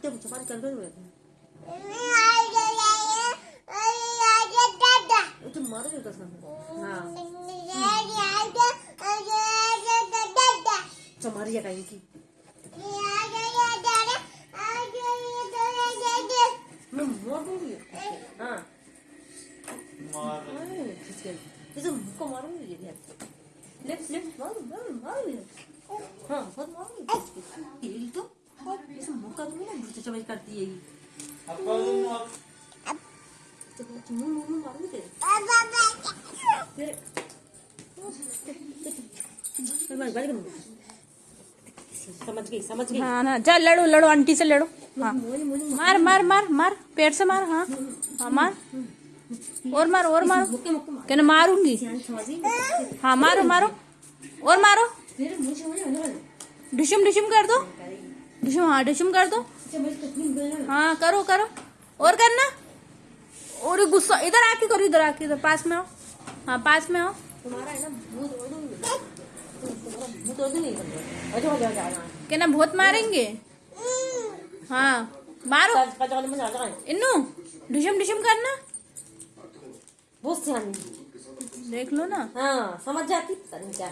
कितने सफारी कर दो तुम मारो क्यों कसम हाँ। तुम्हारी जगह इनकी मैं मार दूँगी हाँ। मार। हाँ, खिसके जैसे मुझको मारूँगी ये लेफ़्ट लेफ़्ट मारो मारो मारो। हाँ बहुत मैं मार गाली करूँगी समझ गई समझ गई। हाँ ना चल लड़ो लड़ो आंटी से लड़ो। हाँ। मार मार मार मार पेट से मार हाँ। हाँ मार। और मार और मारो। मुक्के मुक्के मार कहना मारूँगी। हाँ मारो मारो। और मारो। डिशुम डिशुम कर दो। डिशुम हाँ डिशुम कर दो। हाँ करो करो। और करना? और गुस्सा इधर आके करो इधर आके इधर पास में आओ। हाँ पास में आओ। तुम्हारा है ना दूँगी अच्छा अच्छा अच्छा कहना बहुत मारेंगे? हाँ मारो। इन्नू डिशुम डिशुम करना। बहुत देख लो ना। हाँ समझ जाती क्या।